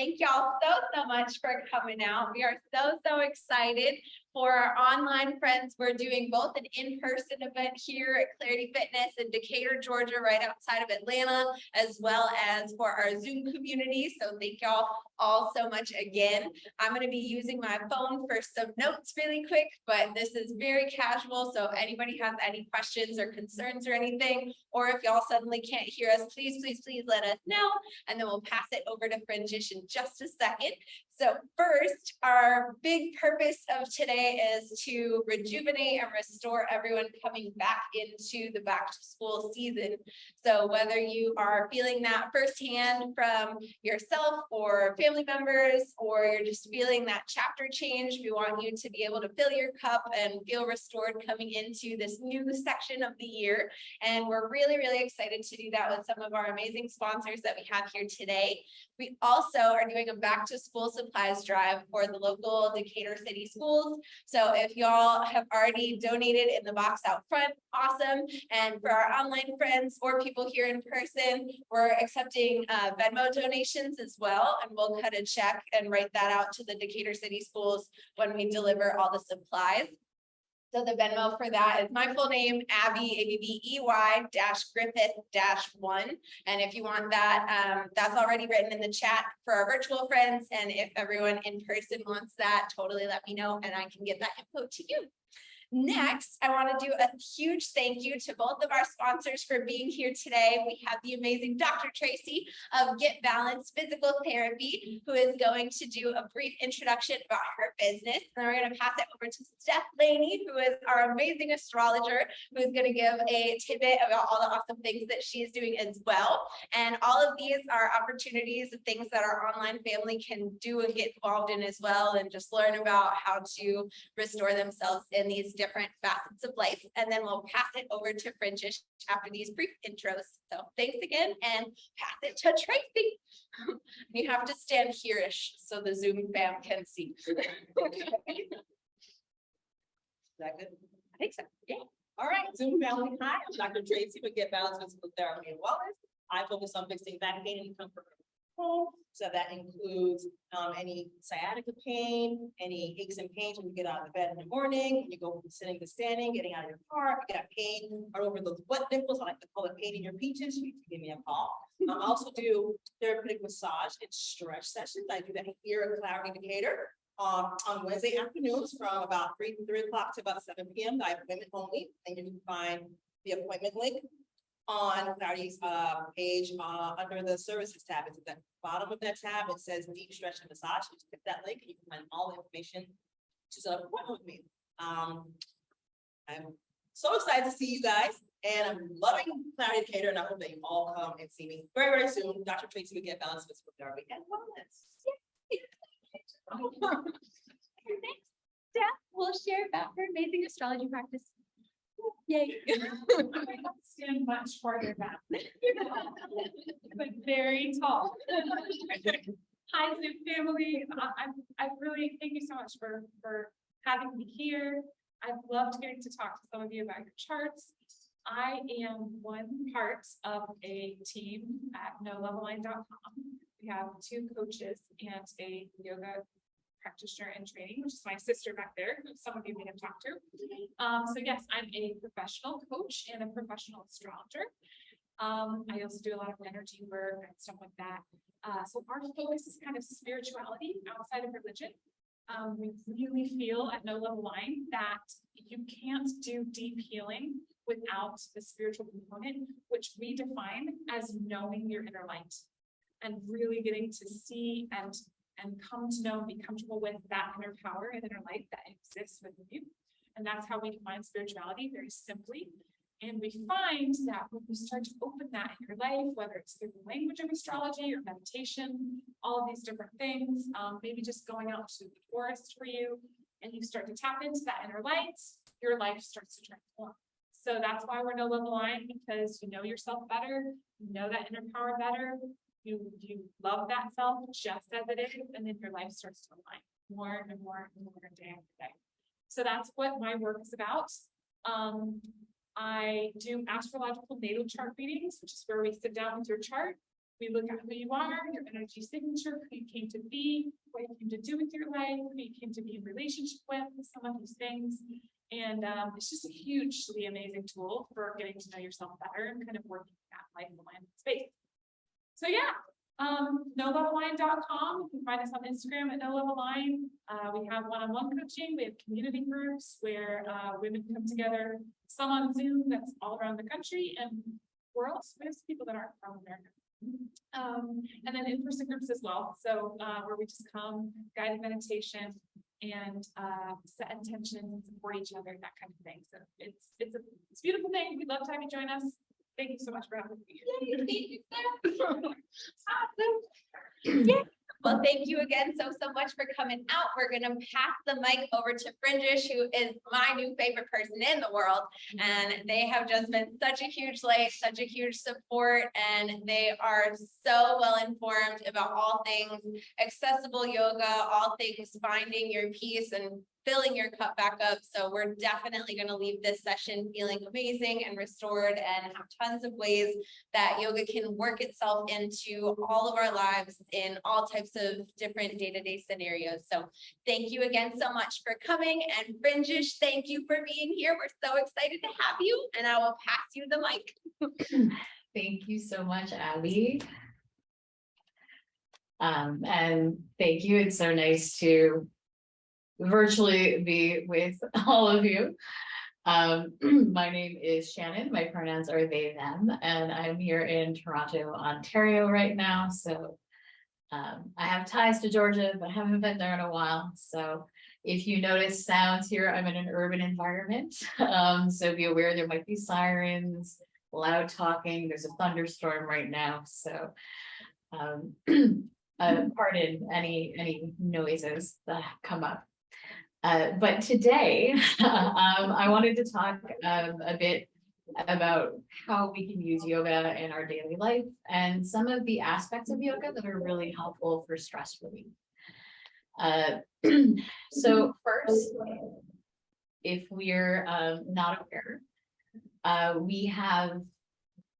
thank y'all so, so much for coming out. We are so, so excited for our online friends. We're doing both an in-person event here at Clarity Fitness in Decatur, Georgia, right outside of Atlanta, as well as for our Zoom community. So thank y'all all so much again. I'm gonna be using my phone for some notes really quick, but this is very casual. So anybody has any questions or concerns or anything, or if y'all suddenly can't hear us, please, please, please let us know. And then we'll pass it over to Fringish in just a second. So first, our big purpose of today is to rejuvenate and restore everyone coming back into the back to school season. So whether you are feeling that firsthand from yourself or family members, or you're just feeling that chapter change, we want you to be able to fill your cup and feel restored coming into this new section of the year. And we're really, really excited to do that with some of our amazing sponsors that we have here today. We also are doing a back to school supplies drive for the local Decatur City Schools. So if y'all have already donated in the box out front, awesome. And for our online friends or people here in person, we're accepting uh, Venmo donations as well. And we'll cut a check and write that out to the Decatur City Schools when we deliver all the supplies. So the Venmo for that is my full name, Abby, A B B E Y dash Griffith dash one. And if you want that, um, that's already written in the chat for our virtual friends. And if everyone in person wants that, totally let me know and I can get that info to you. Mm-hmm. Next, I want to do a huge thank you to both of our sponsors for being here today. We have the amazing Dr. Tracy of Get Balance Physical Therapy, who is going to do a brief introduction about her business. And we're going to pass it over to Steph Laney, who is our amazing astrologer, who is going to give a tidbit about all the awesome things that she is doing as well. And all of these are opportunities and things that our online family can do and get involved in as well, and just learn about how to restore themselves in these different facets of life. And then we'll pass it over to Fringish after these brief intros. So thanks again and pass it to Tracy. You have to stand here-ish so the Zoom fam can see. Is that good? I think so, yeah. All right, Zoom family, hi, I'm Dr. Tracy with Get Balance Physical Therapy and Wellness. I focus on fixing back pain and comfort home. So that includes um any sciatica pain, any aches and pains when you get out of bed in the morning, you go from sitting to standing, getting out of your car, you got pain all over those butt nipples, I like to call it pain in your peaches, you can give me a call. Um, I also do therapeutic massage and stretch sessions. I do that here at Clarity Decatur um, on Wednesday afternoons from about three, three o'clock to about seven p.m. I have women only, and you can find the appointment link on Clarity's uh page uh under the services tab. It's at the bottom of that tab. It says deep stretch and massage. You click that link, and you can find all the information to set up an appointment with me. Um, I'm so excited to see you guys, and I'm loving Clarity Decatur, and I hope that you all come and see me very, very soon. Dr. Tracy will get balance physical therapy and wellness. Steph will share about her amazing astrology practice. Yay. stand much farther back. But very tall. Hi, Zoom family. I, I'm, I really, thank you so much for, for having me here. I've loved getting to talk to some of you about your charts. I am one part of a team at noleveline.com. We have two coaches and a yoga practitioner in training, which is my sister back there, who some of you may have talked to. Um, so yes, I'm a professional coach and a professional astrologer. Um, I also do a lot of energy work and stuff like that. Uh, so our focus is kind of spirituality outside of religion. Um, we really feel at No Level Line that you can't do deep healing without the spiritual component, which we define as knowing your inner light. And really getting to see and and come to know and be comfortable with that inner power and inner light that exists within you. And that's how we define spirituality very simply. And we find that when you start to open that in your life, whether it's through the language of astrology or meditation, all of these different things, um, maybe just going out to the forest for you, and you start to tap into that inner light, your life starts to transform. So that's why we're no level line, because you know yourself better, you know that inner power better, you, you love that self just as it is, and then your life starts to align more and more and more day after day. So that's what my work is about. Um, I do astrological natal chart readings, which is where we sit down with your chart We look at who you are, your energy signature, who you came to be, what you came to do with your life, who you came to be in relationship with, some of these things. And um, it's just a hugely amazing tool for getting to know yourself better and kind of working that life alignment space. So yeah, um, noleveline.com, you can find us on Instagram at no level. Uh, we have one-on-one coaching, we have community groups where uh, women come together, some on Zoom that's all around the country and world, some people that aren't from America. Um, and then in-person groups as well, so uh, where we just come, guided meditation and uh, set intention, support each other, that kind of thing. So it's, it's a, it's a beautiful thing. We'd love to have you join us. Thank you so much for having me. Yay, thank you, Sarah. Awesome. Yeah, well, thank you again so, so much for coming out. We're gonna pass the mic over to Fringish, who is my new favorite person in the world. And they have just been such a huge light, such a huge support, and they are so well informed about all things accessible yoga, all things finding your peace and filling your cup back up. So we're definitely gonna leave this session feeling amazing and restored and have tons of ways that yoga can work itself into all of our lives in all types of different day-to-day scenarios. So thank you again so much for coming and Fringish, thank you for being here. We're so excited to have you and I will pass you the mic. Thank you so much, Abby. Um, and thank you. It's so nice to virtually be with all of you. Um, my name is Shannon. My pronouns are they, them, and I'm here in Toronto, Ontario right now. So um, I have ties to Georgia, but haven't been there in a while. So if you notice sounds here, I'm in an urban environment. Um, so be aware there might be sirens, loud talking. There's a thunderstorm right now, so. Um, uh, pardon any, any noises that come up. Uh, but today, um, I wanted to talk, um, a bit about how we can use yoga in our daily life and some of the aspects of yoga that are really helpful for stress relief. Uh, so first, if we're, um, not aware, uh, we have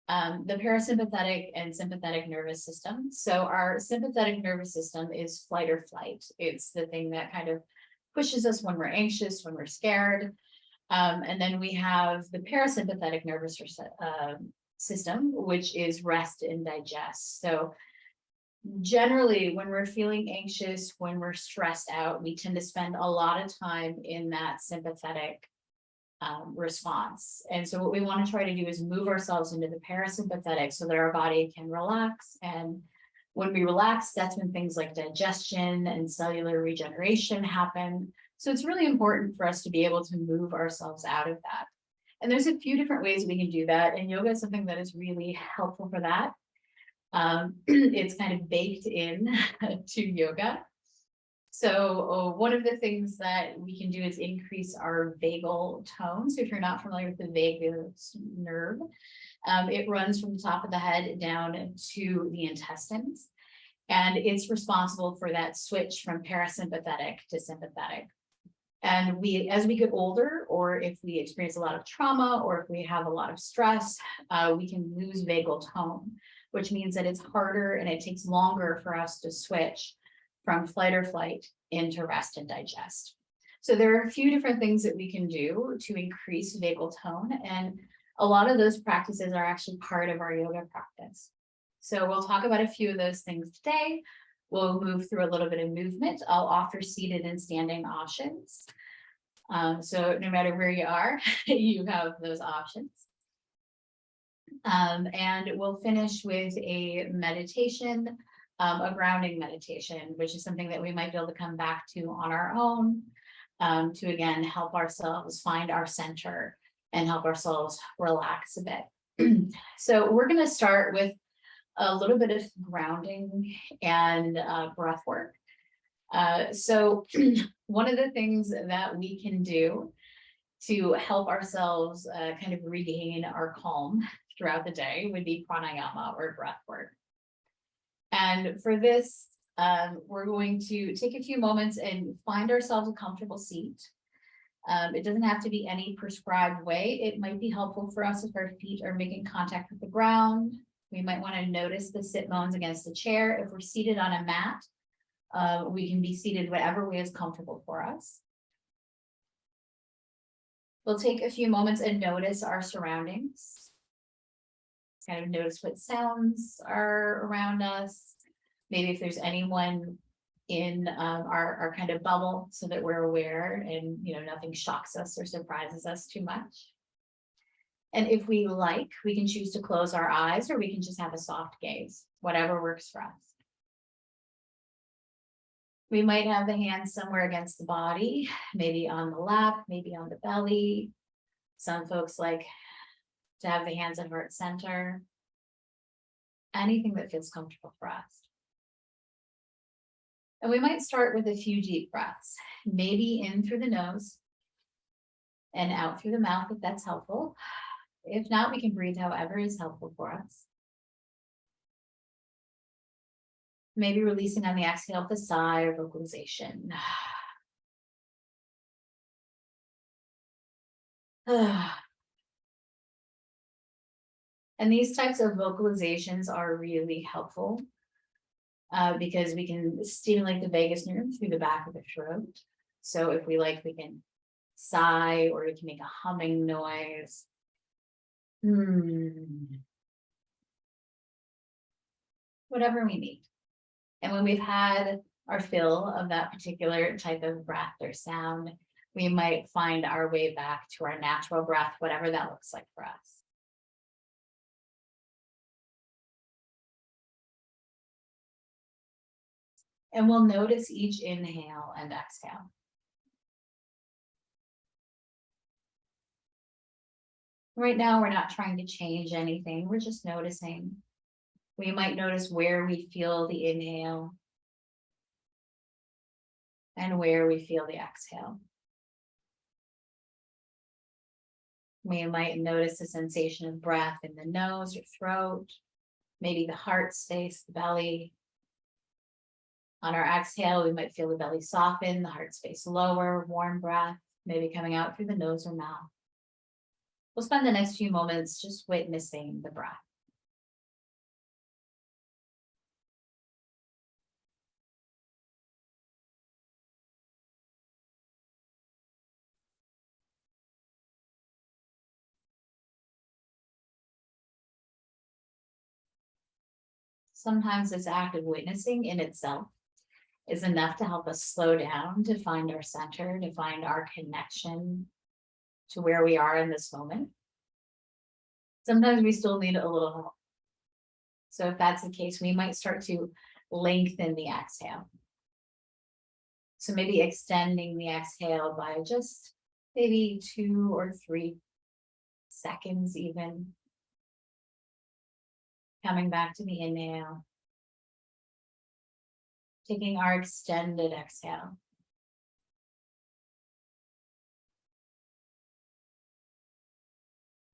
um, the parasympathetic and sympathetic nervous system. So our sympathetic nervous system is flight or flight. It's the thing that kind of pushes us when we're anxious, when we're scared. Um, and then we have the parasympathetic nervous uh, system, which is rest and digest. So generally, when we're feeling anxious, when we're stressed out, we tend to spend a lot of time in that sympathetic um, response. And so what we want to try to do is move ourselves into the parasympathetic so that our body can relax. And when we relax, that's when things like digestion and cellular regeneration happen. So it's really important for us to be able to move ourselves out of that. And there's a few different ways we can do that. And yoga is something that is really helpful for that. Um, it's kind of baked in to yoga. So uh, one of the things that we can do is increase our vagal tone. So if you're not familiar with the vagus nerve, um, it runs from the top of the head down to the intestines. And it's responsible for that switch from parasympathetic to sympathetic. And we, as we get older, or if we experience a lot of trauma, or if we have a lot of stress, uh, we can lose vagal tone, which means that it's harder and it takes longer for us to switch from flight or flight into rest and digest. So there are a few different things that we can do to increase vagal tone and a lot of those practices are actually part of our yoga practice. So we'll talk about a few of those things today. We'll move through a little bit of movement. I'll offer seated and standing options. Um, so no matter where you are, you have those options. Um, and we'll finish with a meditation um, a grounding meditation, which is something that we might be able to come back to on our own um, to again help ourselves find our center and help ourselves relax a bit. so we're going to start with a little bit of grounding and uh, breath work. Uh, so one of the things that we can do to help ourselves uh, kind of regain our calm throughout the day would be pranayama or breath work. And for this, um, we're going to take a few moments and find ourselves a comfortable seat. Um, it doesn't have to be any prescribed way. It might be helpful for us if our feet are making contact with the ground We might want to notice the sit bones against the chair. If we're seated on a mat, uh, we can be seated whatever way is comfortable for us. We'll take a few moments and notice our surroundings. Kind of notice what sounds are around us. Maybe if there's anyone in um our our kind of bubble so that we're aware and, you know, nothing shocks us or surprises us too much. And if we like, we can choose to close our eyes or we can just have a soft gaze, whatever works for us. We might have the hands somewhere against the body, maybe on the lap, maybe on the belly. Some folks like to have the hands at heart center. Anything that feels comfortable for us. And we might start with a few deep breaths, maybe in through the nose. And out through the mouth if that's helpful. If not, we can breathe however is helpful for us. Maybe releasing on the exhale with a sigh or vocalization. And these types of vocalizations are really helpful. Uh, because we can stimulate the vagus nerve through the back of the throat. So if we like, we can sigh or we can make a humming noise. Hmm. Whatever we need. And when we've had our fill of that particular type of breath or sound, we might find our way back to our natural breath, whatever that looks like for us. And we'll notice each inhale and exhale. Right now, we're not trying to change anything, we're just noticing. We might notice where we feel the inhale. And where we feel the exhale. We might notice a sensation of breath in the nose or throat, maybe the heart space, the belly. On our exhale, we might feel the belly soften, the heart space lower, warm breath, maybe coming out through the nose or mouth. We'll spend the next few moments just witnessing the breath. Sometimes this act of witnessing in itself is enough to help us slow down, to find our center, to find our connection to where we are in this moment. Sometimes we still need a little help. So if that's the case, we might start to lengthen the exhale. So maybe extending the exhale by just maybe two or three seconds even. Coming back to the inhale. Taking our extended exhale.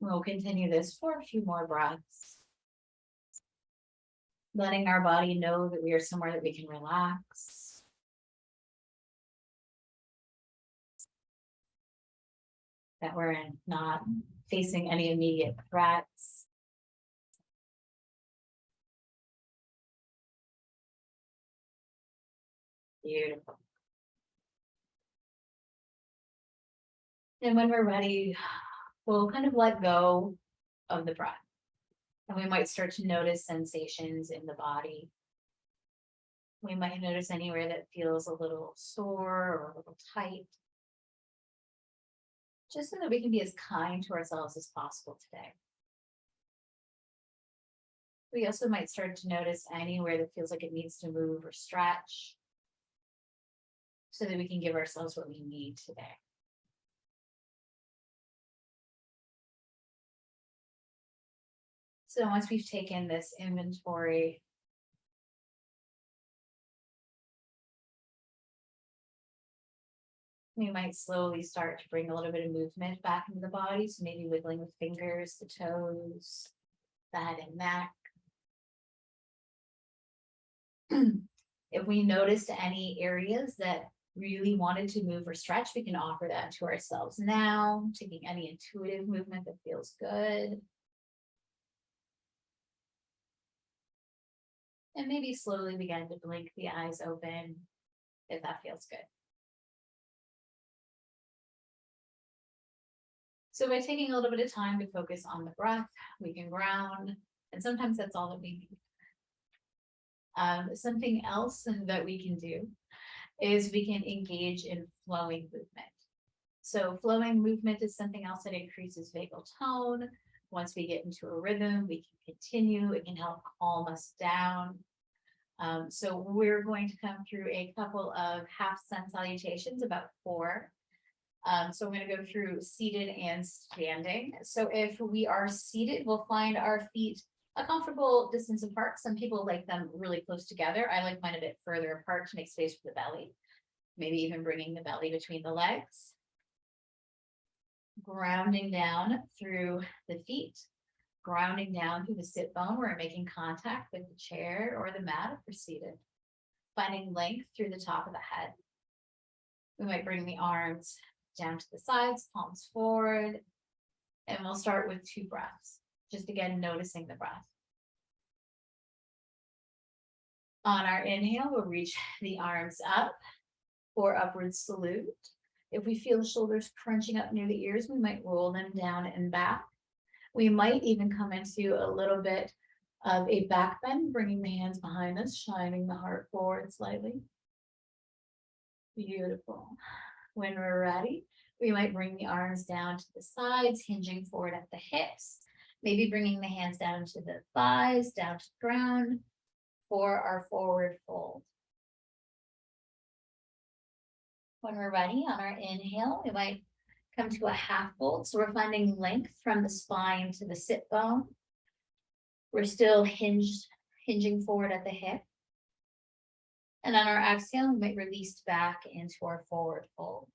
We'll continue this for a few more breaths. Letting our body know that we are somewhere that we can relax. That we're in- not facing any immediate threats. Beautiful. And when we're ready, we'll kind of let go of the breath. And we might start to notice sensations in the body. We might notice anywhere that feels a little sore or a little tight. Just so that we can be as kind to ourselves as possible today. We also might start to notice anywhere that feels like it needs to move or stretch. So that we can give ourselves what we need today. So once we've taken this inventory. We might slowly start to bring a little bit of movement back into the body, so maybe wiggling with fingers, the toes, the head and neck. If we noticed any areas that really wanted to move or stretch, we can offer that to ourselves now, taking any intuitive movement that feels good. And maybe slowly begin to blink the eyes open if that feels good. So by taking a little bit of time to focus on the breath, we can ground, and sometimes that's all that we need. Um, something else that we can do is we can engage in flowing movement. So flowing movement is something else that increases vagal tone. Once we get into a rhythm, we can continue. It can help calm us down. Um, so we're going to come through a couple of half sun salutations, about four. Um, so I'm gonna go through seated and standing. So if we are seated, we'll find our feet a comfortable distance apart. Some people like them really close together. I like mine a bit further apart to make space for the belly. Maybe even bringing the belly between the legs. Grounding down through the feet. Grounding down through the sit bone. where We're making contact with the chair or the mat if we're seated. Finding length through the top of the head. We might bring the arms down to the sides, palms forward. And we'll start with two breaths, just again noticing the breath. On our inhale, we'll reach the arms up for upward salute. If we feel the shoulders crunching up near the ears, we might roll them down and back. We might even come into a little bit of a back bend, bringing the hands behind us, shining the heart forward slightly. Beautiful. When we're ready, we might bring the arms down to the sides, hinging forward at the hips. Maybe bringing the hands down to the thighs, down to the ground for our forward fold. When we're ready on our inhale, we might come to a half fold. So we're finding length from the spine to the sit bone. We're still hinged, hinging forward at the hip. And on our exhale, we might release back into our forward fold.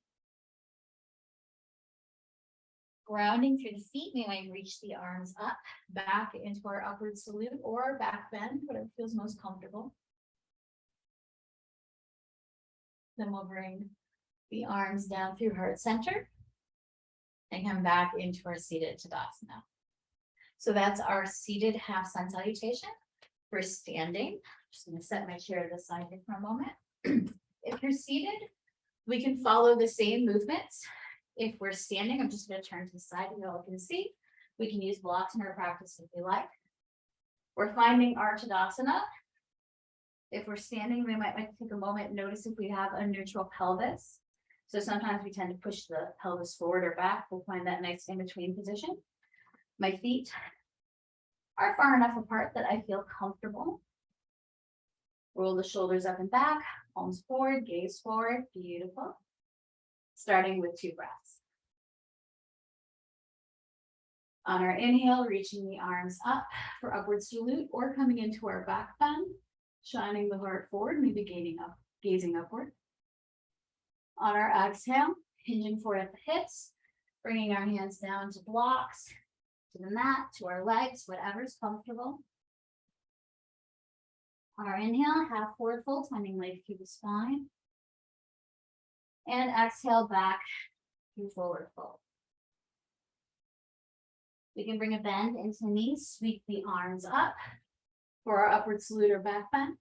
Grounding through the feet, we might reach the arms up, back into our upward salute or back bend, whatever feels most comfortable. Then we'll bring the arms down through heart center. And come back into our seated Tadasana. So that's our seated half sun salutation. We're standing, just gonna set my chair to the side here for a moment. If you're seated, we can follow the same movements. If we're standing, I'm just gonna turn to the side so you all can see. We can use blocks in our practice if we like. We're finding our Tadasana. If we're standing, we might like to take a moment, and notice if we have a neutral pelvis. So sometimes we tend to push the pelvis forward or back. We'll find that nice in between position. My feet are far enough apart that I feel comfortable. Roll the shoulders up and back, palms forward, gaze forward, beautiful. Starting with two breaths. On our inhale, reaching the arms up for upward salute or coming into our back bend, shining the heart forward, maybe gazing up, gazing upward. On our exhale, hinging forward at the hips, bringing our hands down to blocks, to the mat, to our legs, whatever's comfortable. On our inhale, half forward fold, finding length through the spine. And exhale back to forward fold. We can bring a bend into knees, sweep the arms up for our upward salute or back bend.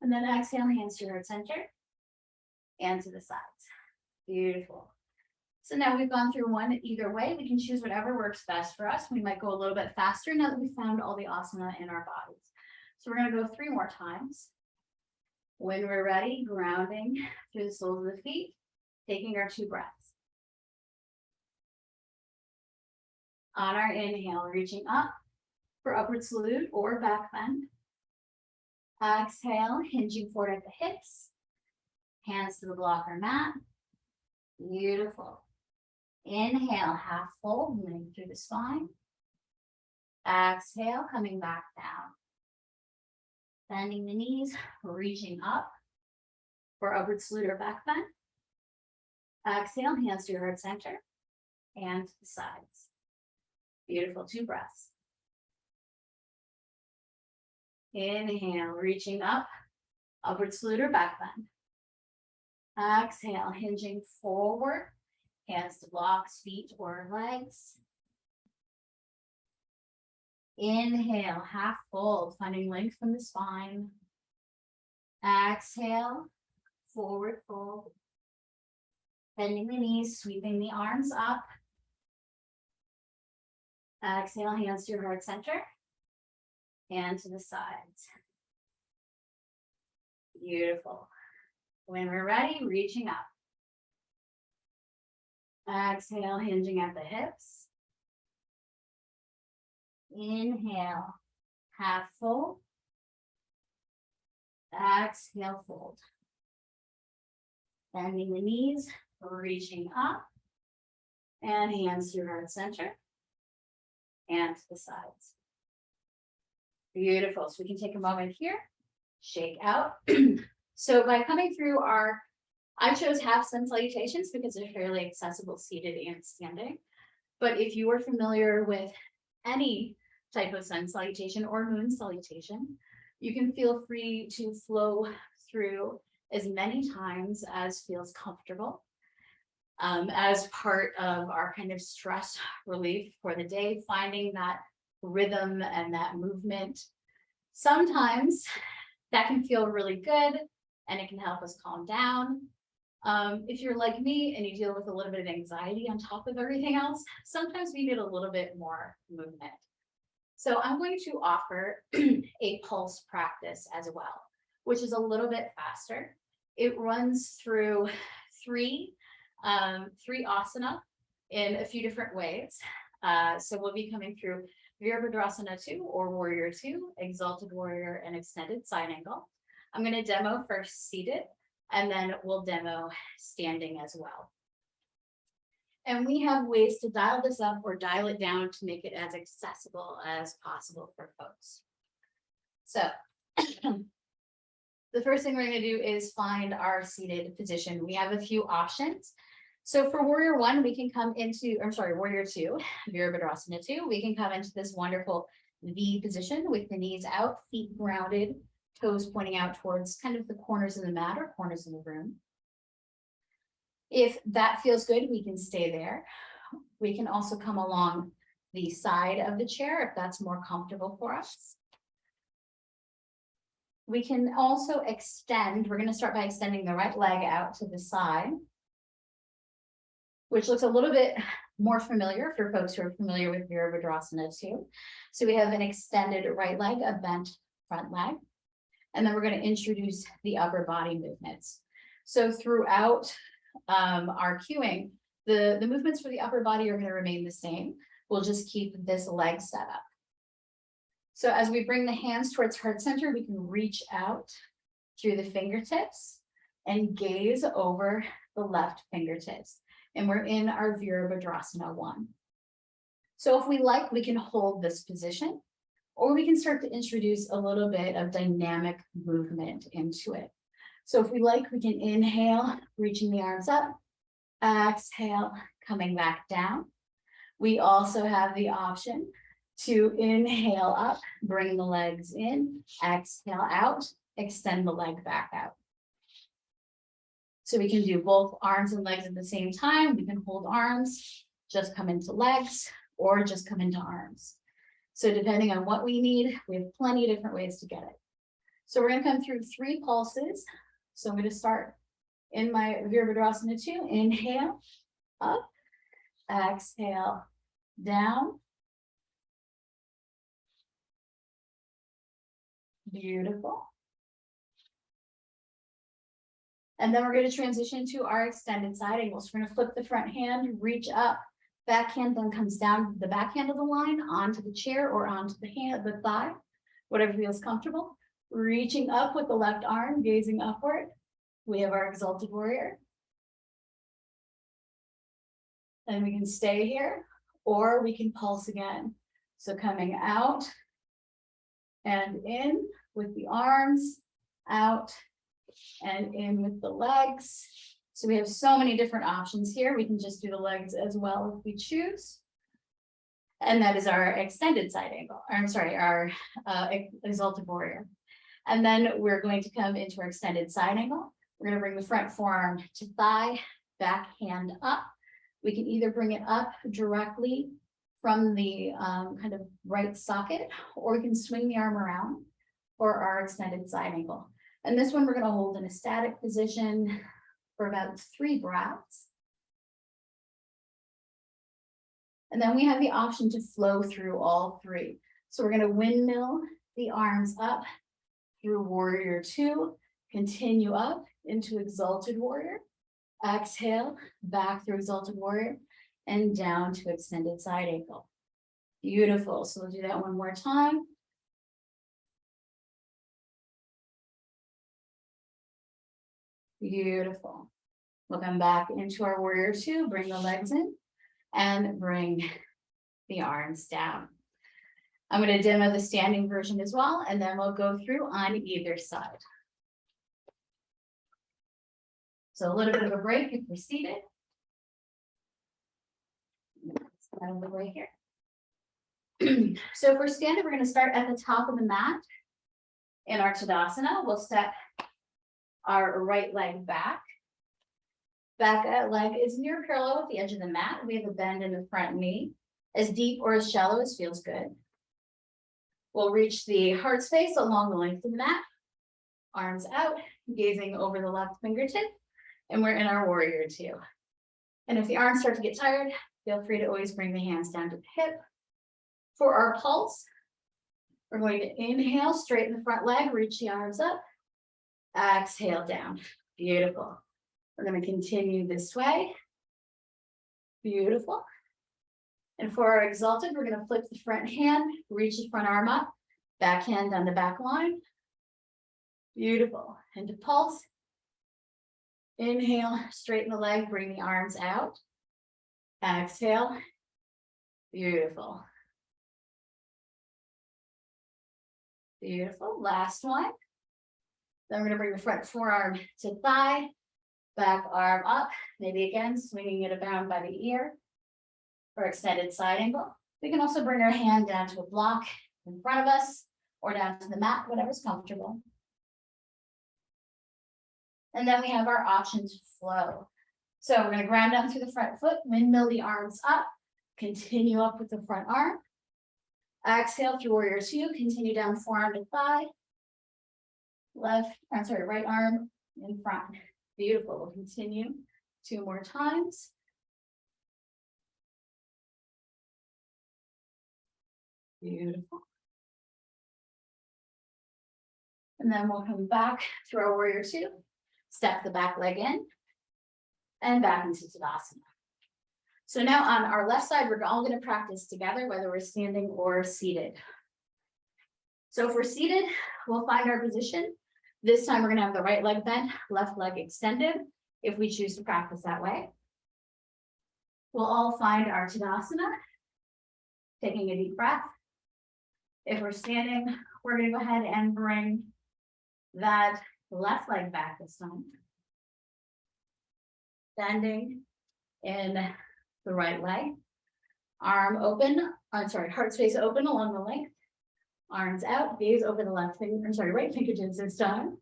And then exhale, hands to heart center and to the sides. Beautiful. So now we've gone through one either way. We can choose whatever works best for us. We might go a little bit faster now that we found all the asana in our bodies. So we're gonna go three more times. When we're ready, grounding through the soles of the feet, taking our two breaths. On our inhale, reaching up for upward salute or back bend. Exhale, hinging forward at the hips. Hands to the blocker mat. Beautiful. Inhale, half fold, length through the spine. Exhale, coming back down. Bending the knees, reaching up for upward salute or back bend. Exhale, hands to your heart center and the sides. Beautiful, two breaths. Inhale, reaching up, upward salute or back bend. Exhale, hinging forward, hands to blocks, feet or legs. Inhale, half fold, finding length from the spine. Exhale, forward fold. Bending the knees, sweeping the arms up. Uh, exhale, hands to your heart center. And to the sides. Beautiful. When we're ready, reaching up. Exhale, hinging at the hips. Inhale, half fold. Exhale, fold. Bending the knees, reaching up. And hands to your heart center. And the sides. Beautiful. So we can take a moment here, shake out. So by coming through our, I chose half sun salutations because they're fairly accessible seated and standing. But if you are familiar with any type of sun salutation or moon salutation, you can feel free to flow through as many times as feels comfortable. Um, as part of our kind of stress relief for the day, finding that rhythm and that movement. Sometimes that can feel really good and it can help us calm down. Um, if you're like me and you deal with a little bit of anxiety on top of everything else, sometimes we need a little bit more movement. So I'm going to offer a pulse practice as well, which is a little bit faster. It runs through three, um, three asana in a few different ways. Uh, so we'll be coming through Virabhadrasana two or Warrior two, Exalted Warrior and Extended Side Angle. I'm gonna demo first seated and then we'll demo standing as well. And we have ways to dial this up or dial it down to make it as accessible as possible for folks. So the first thing we're gonna do is find our seated position. We have a few options. So for warrior one, we can come into, I'm sorry, warrior two, Virabhadrasana two, we can come into this wonderful V position with the knees out, feet grounded, toes pointing out towards kind of the corners of the mat or corners of the room. If that feels good, we can stay there. We can also come along the side of the chair if that's more comfortable for us. We can also extend, we're gonna start by extending the right leg out to the side. Which looks a little bit more familiar for folks who are familiar with Virabhadrasana two. So we have an extended right leg, a bent front leg. And then we're going to introduce the upper body movements. So throughout um, our cueing, the, the movements for the upper body are going to remain the same. We'll just keep this leg set up. So as we bring the hands towards heart center, we can reach out through the fingertips and gaze over the left fingertips. And we're in our Virabhadrasana one. So if we like, we can hold this position or we can start to introduce a little bit of dynamic movement into it. So if we like, we can inhale, reaching the arms up, exhale, coming back down. We also have the option to inhale up, bring the legs in, exhale out, extend the leg back out. So we can do both arms and legs at the same time. We can hold arms, just come into legs, or just come into arms. So depending on what we need, we have plenty of different ways to get it. So we're gonna come through three pulses. So I'm gonna start in my Virabhadrasana two, inhale, up, exhale, down. Beautiful. And then we're gonna transition to our extended side angles. We're gonna flip the front hand, reach up, Backhand then comes down the backhand of the line onto the chair or onto the hand, the thigh, whatever feels comfortable. Reaching up with the left arm, gazing upward. We have our exalted warrior. And we can stay here, or we can pulse again. So coming out and in with the arms, out and in with the legs. So we have so many different options here. We can just do the legs as well if we choose. And that is our extended side angle, or I'm sorry, our uh, exalted warrior. And then we're going to come into our extended side angle. We're going to bring the front forearm to thigh, back hand up. We can either bring it up directly from the um kind of right socket, or we can swing the arm around for our extended side angle. And this one, we're gonna hold in a static position for about three breaths. And then we have the option to flow through all three. So we're gonna windmill the arms up through warrior two, continue up into exalted warrior. Exhale, back through exalted warrior and down to extended side angle. Beautiful. So we'll do that one more time. Beautiful. We'll come back into our warrior two, bring the legs in and bring the arms down. I'm gonna demo the standing version as well, and then we'll go through on either side. So a little bit of a break if we're seated. Out here. So if we're standing, we're gonna start at the top of the mat. In our Tadasana, we'll step our right leg back. Back leg is near parallel with the edge of the mat. We have a bend in the front knee, as deep or as shallow as feels good. We'll reach the heart space along the length of the mat. Arms out, gazing over the left fingertip, and we're in our warrior two. And if the arms start to get tired, feel free to always bring the hands down to the hip. For our pulse, we're going to inhale, straighten the front leg, reach the arms up. Exhale down, beautiful. We're gonna continue this way. Beautiful. And for our exalted, we're gonna flip the front hand, reach the front arm up, back hand on the back line. Beautiful, and to pulse. Inhale, straighten the leg, bring the arms out. Exhale. Beautiful. Beautiful, last one. Then we're gonna bring the front forearm to thigh, back arm up, maybe again swinging it around by the ear. For extended side angle. We can also bring our hand down to a block in front of us or down to the mat, whatever's comfortable. And then we have our option to flow. So we're gonna ground down through the front foot, windmill the arms up, continue up with the front arm. Exhale through warrior two, continue down forearm to thigh. Left, I'm sorry, right arm in front. Beautiful. We'll continue two more times. Beautiful. And then we'll come back through our warrior two, step the back leg in. And back into Tadasana. So now on our left side, we're all gonna practice together, whether we're standing or seated. So if we're seated, we'll find our position. This time, we're gonna have the right leg bent, left leg extended, if we choose to practice that way. We'll all find our Tadasana. Taking a deep breath. If we're standing, we're gonna go ahead and bring that left leg back this time. Standing in the right leg. Arm open, I'm sorry, heart space open along the length. Arms out, gaze over the left finger, I'm sorry, right fingertips this time.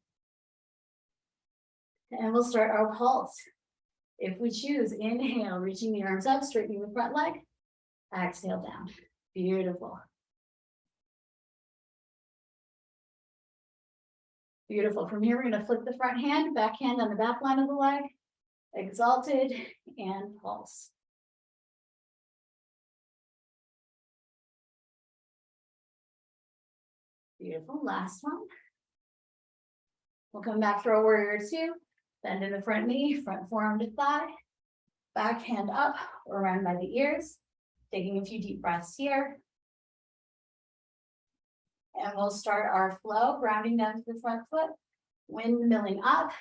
And we'll start our pulse. If we choose, inhale, reaching the arms up, straightening the front leg. Exhale down, beautiful. Beautiful. From here, we're gonna flip the front hand, back hand on the back line of the leg. Exalted and pulse. Beautiful, last one. We'll come back for a warrior two, bend in the front knee, front forearm to thigh. Back hand up or around by the ears, taking a few deep breaths here. And we'll start our flow, grounding down to the front foot, windmilling up.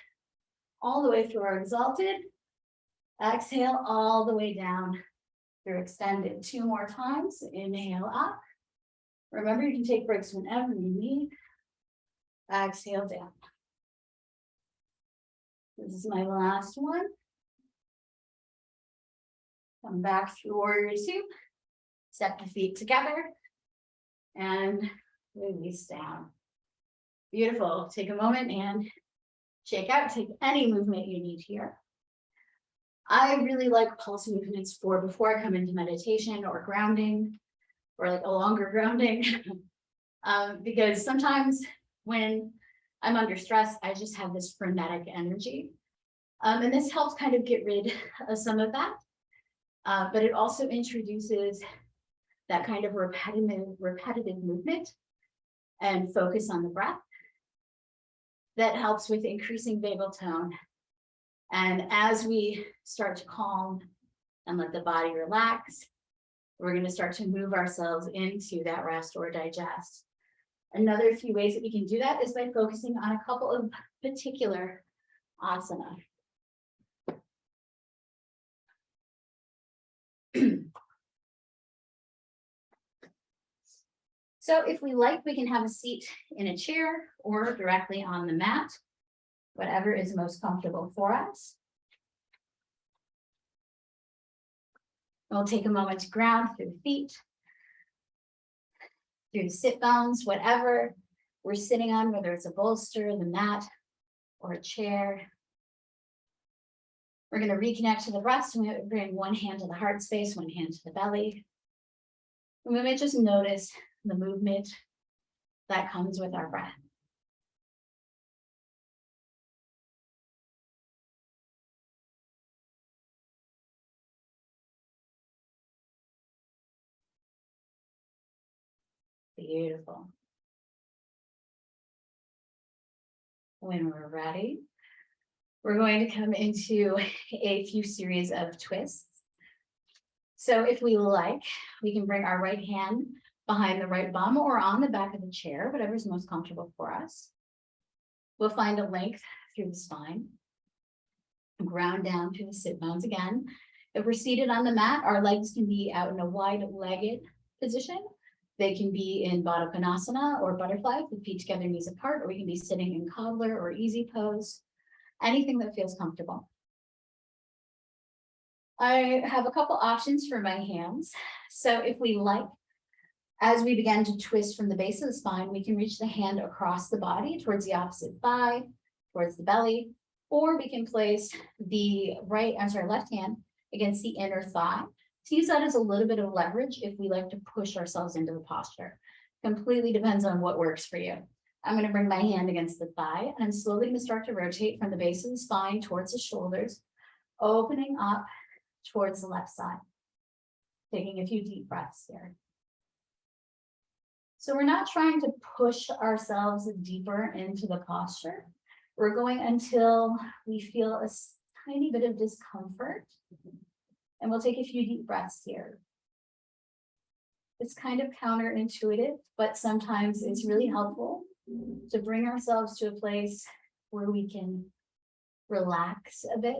All the way through our exalted. Exhale all the way down. Through extended two more times, inhale up. Remember, you can take breaks whenever you need. Exhale down. This is my last one. Come back through warrior two. Step the feet together. And release down. Beautiful. Take a moment and shake out, take any movement you need here. I really like pulse movements for before I come into meditation or grounding. Or like a longer grounding. Um, because sometimes when I'm under stress, I just have this frenetic energy. Um, and this helps kind of get rid of some of that. Uh, but it also introduces that kind of repetitive, repetitive movement and focus on the breath. That helps with increasing vagal tone. And as we start to calm and let the body relax, we're gonna start to move ourselves into that rest or digest. Another few ways that we can do that is by focusing on a couple of particular asana. So if we like, we can have a seat in a chair or directly on the mat. Whatever is most comfortable for us. We'll take a moment to ground through the feet. Through the sit bones, whatever we're sitting on, whether it's a bolster, the mat, or a chair. We're gonna reconnect to the breast, and we bring one hand to the heart space, one hand to the belly. And we may just notice the movement that comes with our breath. Beautiful. When we're ready, we're going to come into a few series of twists. So if we like, we can bring our right hand behind the right bum or on the back of the chair, whatever's most comfortable for us. We'll find a length through the spine. Ground down to the sit bones again. If we're seated on the mat, our legs can be out in a wide-legged position. They can be in Baddha Konasana or butterfly, with feet together, knees apart, or we can be sitting in cobbler or easy pose. Anything that feels comfortable. I have a couple options for my hands. So if we like, as we begin to twist from the base of the spine, we can reach the hand across the body towards the opposite thigh, towards the belly, or we can place the right, I'm sorry, left hand against the inner thigh. To use that as a little bit of leverage if we like to push ourselves into the posture. Completely depends on what works for you. I'm gonna bring my hand against the thigh and I'm slowly gonna start to rotate from the base of the spine towards the shoulders, opening up towards the left side. Taking a few deep breaths here. So we're not trying to push ourselves deeper into the posture. We're going until we feel a tiny bit of discomfort. And we'll take a few deep breaths here. It's kind of counterintuitive, but sometimes it's really helpful to bring ourselves to a place where we can relax a bit.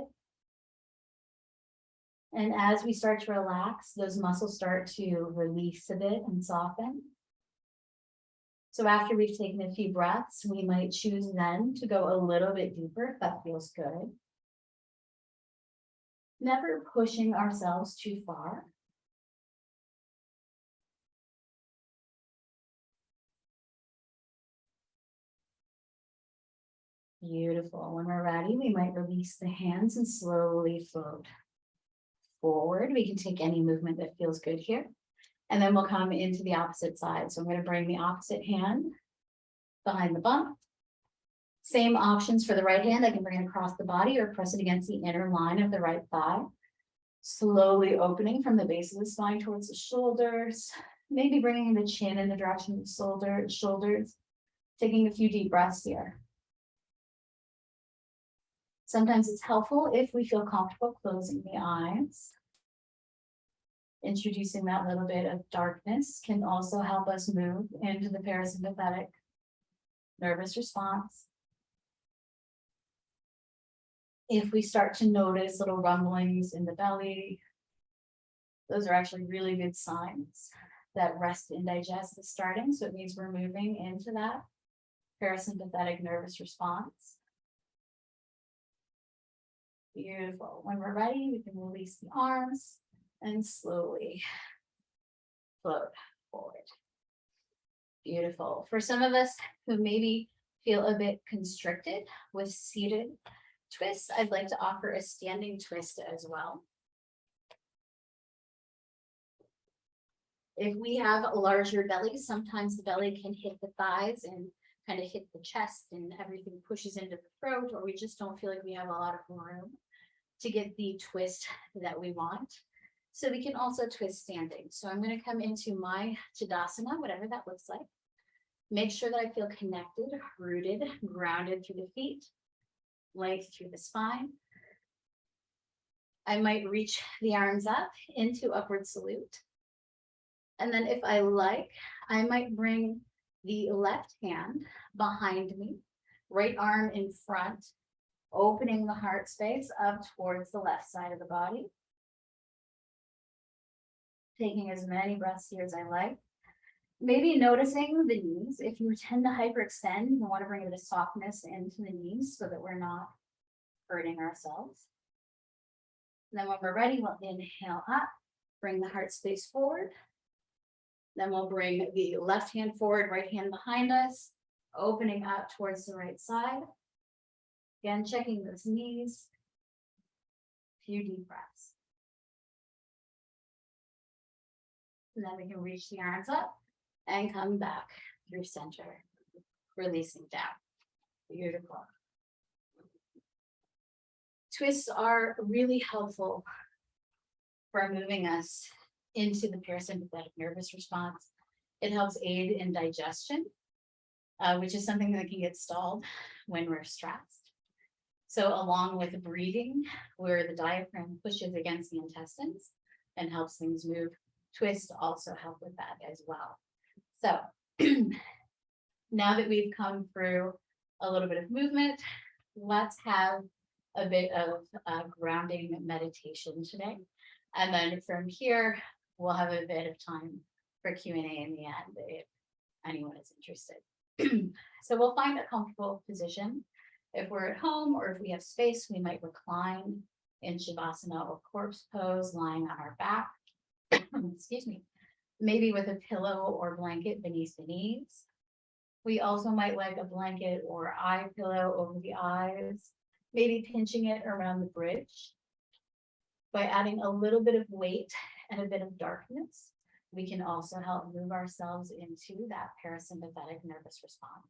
And as we start to relax, those muscles start to release a bit and soften. So after we've taken a few breaths, we might choose then to go a little bit deeper if that feels good. Never pushing ourselves too far. Beautiful. When we're ready, we might release the hands and slowly float forward. We can take any movement that feels good here. And then we'll come into the opposite side. So I'm gonna bring the opposite hand behind the bump. Same options for the right hand. I can bring it across the body or press it against the inner line of the right thigh. Slowly opening from the base of the spine towards the shoulders, maybe bringing the chin in the direction of the shoulder, shoulders. Taking a few deep breaths here. Sometimes it's helpful if we feel comfortable closing the eyes. Introducing that little bit of darkness can also help us move into the parasympathetic nervous response. If we start to notice little rumblings in the belly, those are actually really good signs that rest and digest is starting. So it means we're moving into that parasympathetic nervous response. Beautiful. When we're ready, we can release the arms and slowly float forward. Beautiful. For some of us who maybe feel a bit constricted with seated twists, I'd like to offer a standing twist as well. If we have a larger belly, sometimes the belly can hit the thighs and kind of hit the chest and everything pushes into the throat, or we just don't feel like we have a lot of room to get the twist that we want. So we can also twist standing. So I'm gonna come into my Tadasana, whatever that looks like. Make sure that I feel connected, rooted, grounded through the feet, length through the spine. I might reach the arms up into upward salute. And then if I like, I might bring the left hand behind me, right arm in front, opening the heart space up towards the left side of the body. Taking as many breaths here as I like. Maybe noticing the knees, if you tend to hyperextend, you want to bring a bit of softness into the knees so that we're not hurting ourselves. Then when we're ready, we'll inhale up, bring the heart space forward. Then we'll bring the left hand forward, right hand behind us, opening up towards the right side. Again, checking those knees. A Few deep breaths. And then we can reach the arms up and come back through center, releasing down. Beautiful. Twists are really helpful for moving us into the parasympathetic nervous response. It helps aid in digestion, uh, which is something that can get stalled when we're stressed. So along with breathing, where the diaphragm pushes against the intestines and helps things move, twists also help with that as well. So now that we've come through a little bit of movement, let's have a bit of uh, grounding meditation today. And then from here, we'll have a bit of time for Q and A in the end if anyone is interested. So we'll find a comfortable position. If we're at home or if we have space, we might recline in Shavasana or corpse pose, lying on our back. Excuse me, maybe with a pillow or blanket beneath the knees. We also might like a blanket or eye pillow over the eyes, maybe pinching it around the bridge. By adding a little bit of weight and a bit of darkness, we can also help move ourselves into that parasympathetic nervous response.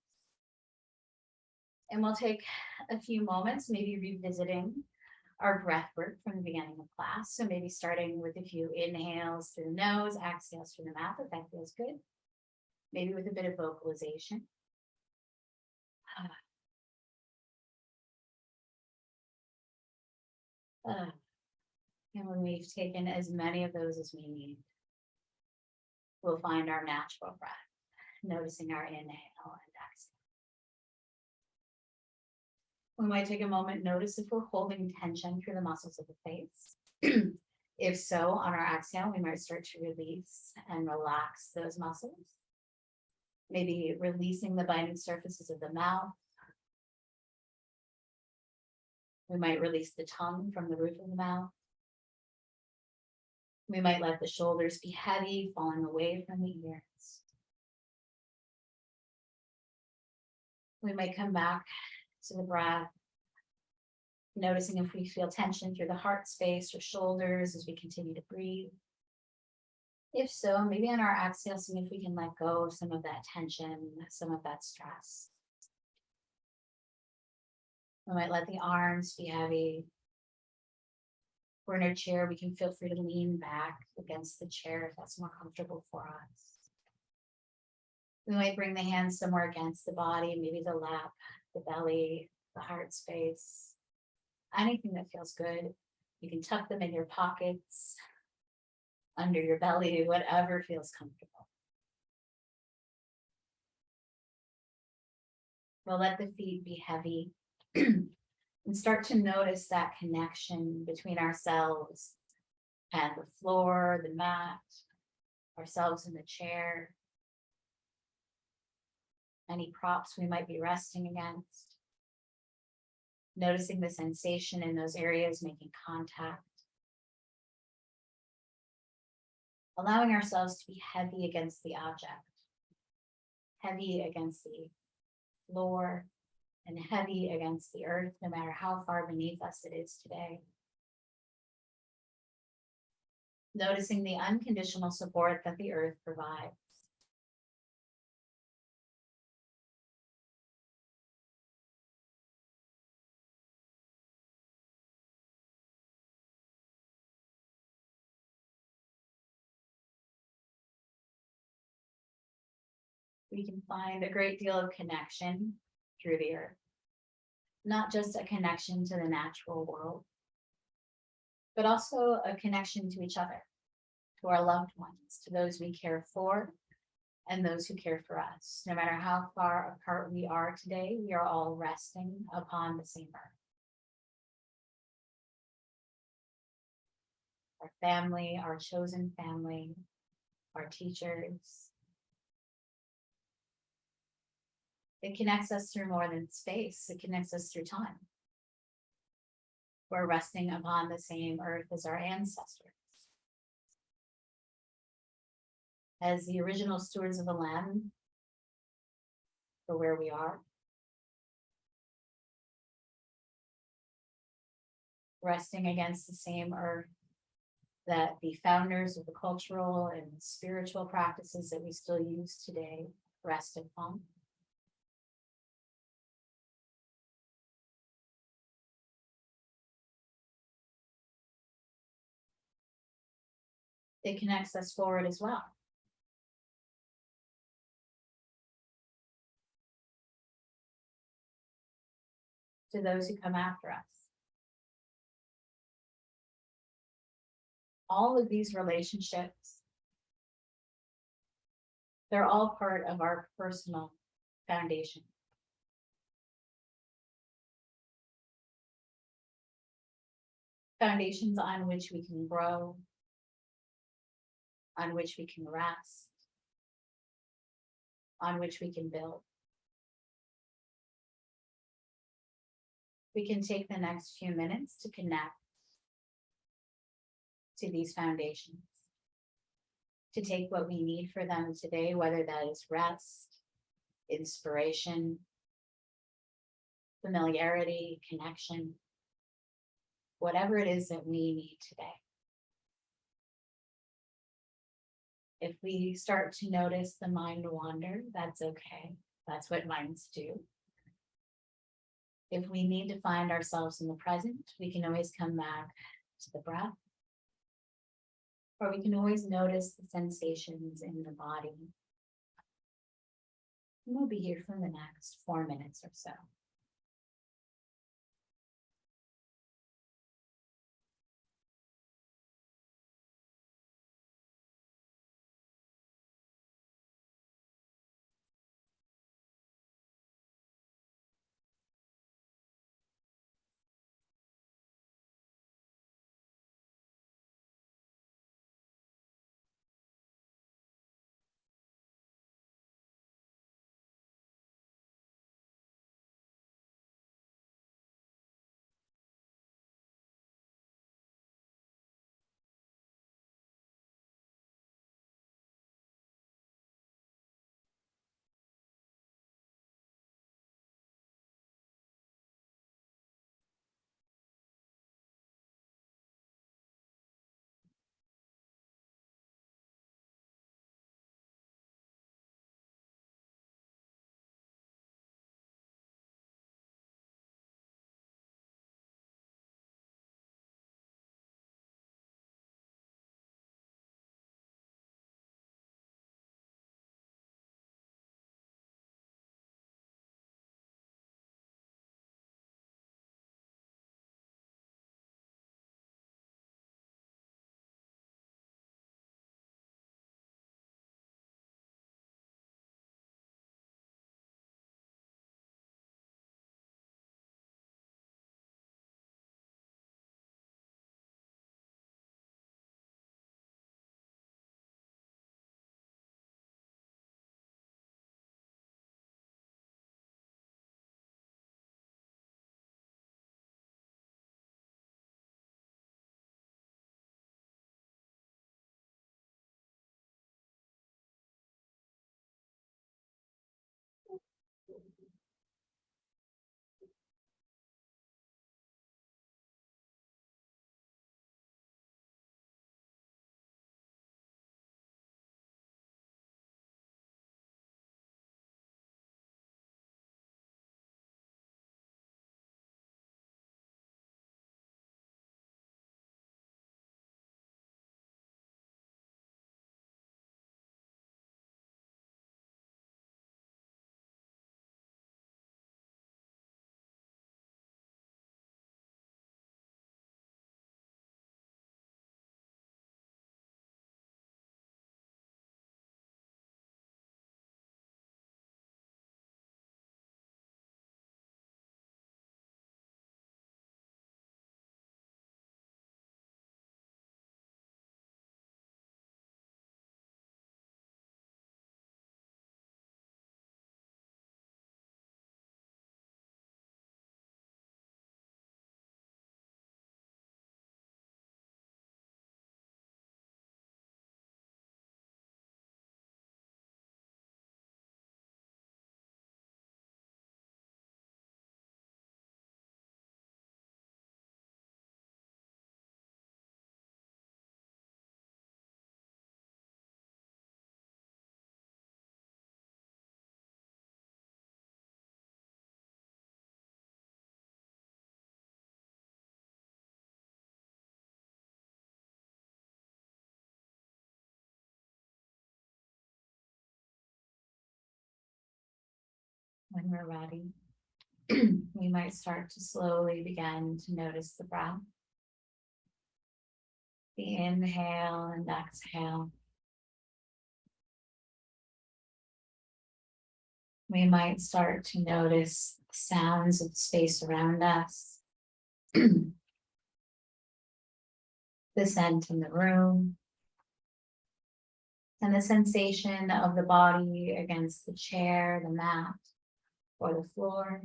And we'll take a few moments, maybe revisiting our breath work from the beginning of class. So maybe starting with a few inhales through the nose, exhales through the mouth, if that feels good. Maybe with a bit of vocalization. Ah. And when we've taken as many of those as we need, we'll find our natural breath, noticing our inhale We might take a moment, notice if we're holding tension through the muscles of the face. If so, on our exhale, we might start to release and relax those muscles. Maybe releasing the binding surfaces of the mouth. We might release the tongue from the roof of the mouth. We might let the shoulders be heavy, falling away from the ears. We might come back to the breath. Noticing if we feel tension through the heart space or shoulders as we continue to breathe. If so, maybe on our exhale, seeing if we can let go of some of that tension, some of that stress. We might let the arms be heavy. We're in our chair, we can feel free to lean back against the chair if that's more comfortable for us. We might bring the hands somewhere against the body, maybe the lap, the belly, the heart space. Anything that feels good. You can tuck them in your pockets. Under your belly, whatever feels comfortable. We'll let the feet be heavy. And start to notice that connection between ourselves and the floor, the mat, ourselves in the chair. Any props we might be resting against. Noticing the sensation in those areas, making contact. Allowing ourselves to be heavy against the object. Heavy against the floor and heavy against the earth, no matter how far beneath us it is today. Noticing the unconditional support that the earth provides. We can find a great deal of connection through the earth. Not just a connection to the natural world, but also a connection to each other, to our loved ones, to those we care for, and those who care for us. No matter how far apart we are today, we are all resting upon the same earth. Our family, our chosen family, our teachers, It connects us through more than space, it connects us through time. We're resting upon the same earth as our ancestors. As the original stewards of the land. For where we are. Resting against the same earth. That the founders of the cultural and spiritual practices that we still use today rest upon. It connects us forward as well. To those who come after us. All of these relationships. They're all part of our personal foundation. Foundations on which we can grow, on which we can rest. On which we can build. We can take the next few minutes to connect. To these foundations. To take what we need for them today, whether that is rest, inspiration. Familiarity, connection. Whatever it is that we need today. If we start to notice the mind wander, that's okay. That's what minds do. If we need to find ourselves in the present, we can always come back to the breath. Or we can always notice the sensations in the body. And we'll be here for the next four minutes or so. When we're ready, we might start to slowly begin to notice the breath. The inhale and exhale. We might start to notice the sounds of space around us. The scent in the room. And the sensation of the body against the chair, the mat, or the floor.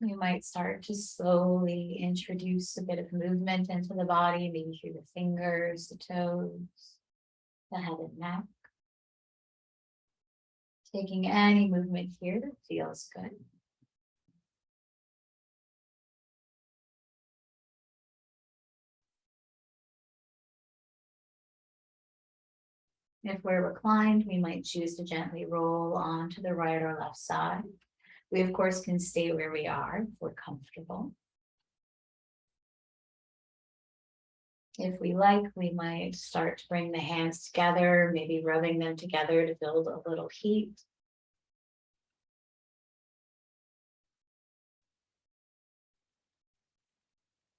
We might start to slowly introduce a bit of movement into the body, maybe through the fingers, the toes, the head and neck. Taking any movement here that feels good. If we're reclined, we might choose to gently roll onto the right or left side. We of course can stay where we are if we're comfortable. If we like, we might start to bring the hands together, maybe rubbing them together to build a little heat.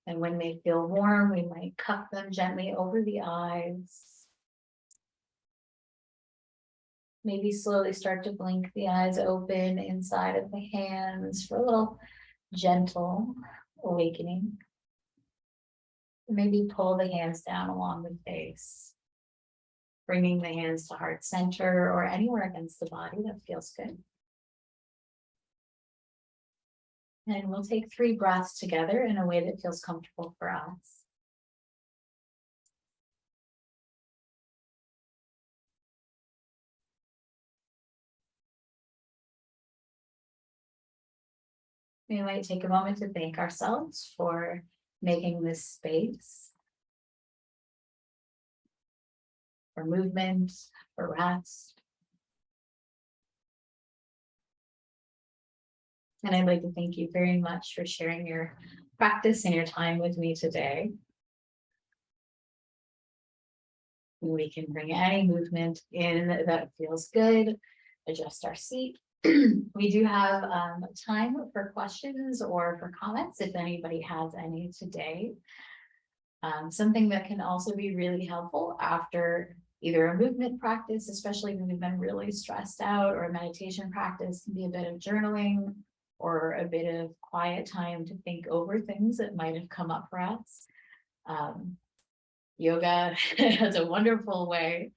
And when they feel warm, we might cup them gently over the eyes. Maybe slowly start to blink the eyes open inside of the hands for a little gentle awakening. Maybe pull the hands down along the face. Bringing the hands to heart center or anywhere against the body that feels good. And we'll take three breaths together in a way that feels comfortable for us. We might take a moment to thank ourselves for making this space. For movement, for rest. And I'd like to thank you very much for sharing your practice and your time with me today. We can bring any movement in that feels good, adjust our seat. We do have um time for questions or for comments, if anybody has any today. Um, something that can also be really helpful after either a movement practice, especially when we've been really stressed out, or a meditation practice, can be a bit of journaling. Or a bit of quiet time to think over things that might have come up for us. Um, yoga has a wonderful way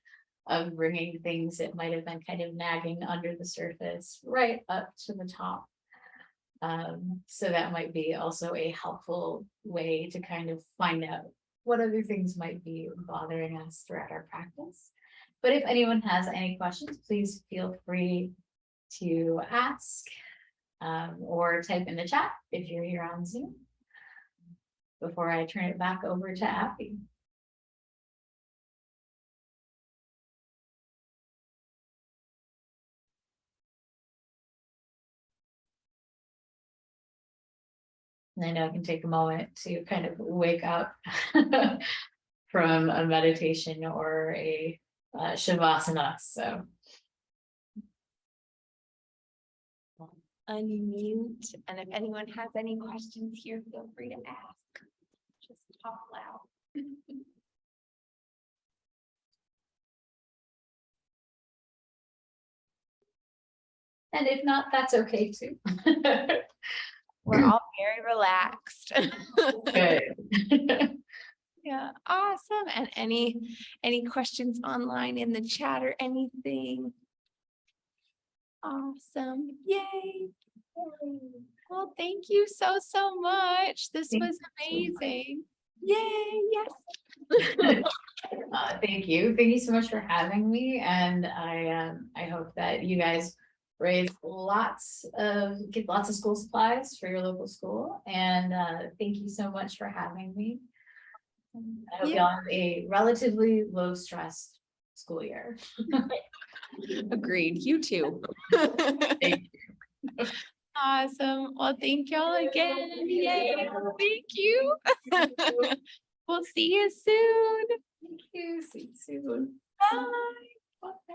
of bringing things that might have been kind of nagging under the surface right up to the top. Um, so that might be also a helpful way to kind of find out what other things might be bothering us throughout our practice. But if anyone has any questions, please feel free to ask um, or type in the chat if you're here on Zoom. Before I turn it back over to Abby. I know it can take a moment to kind of wake up from a meditation or a uh, shavasana, so. Unmute, and if anyone has any questions here, feel free to ask. Just talk loud. And if not, that's okay too. We're all very relaxed. Yeah, awesome. And any, any questions online in the chat or anything? Awesome, yay. Well, thank you so, so much. This Thank was you so amazing. Yay, yes. Uh, thank you. Thank you so much for having me and I um, I hope that you guys raise lots of, get lots of school supplies for your local school and uh, thank you so much for having me. I hope Yeah. y'all have a relatively low stress school year. Agreed, you too. Thank Awesome. Well, thank y'all again. Yay, thank you. We'll see you soon. Thank you. See you soon. Bye. Bye.